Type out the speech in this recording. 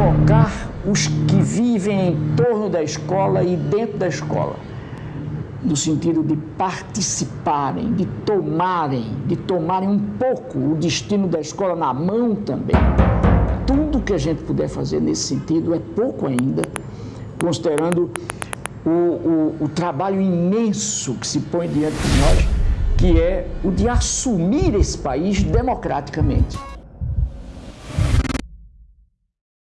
provocar os que vivem em torno da escola e dentro da escola, no sentido de participarem, de tomarem, de tomarem um pouco o destino da escola na mão também. Tudo que a gente puder fazer nesse sentido é pouco ainda, considerando o, o, o trabalho imenso que se põe diante de nós, que é o de assumir esse país democraticamente.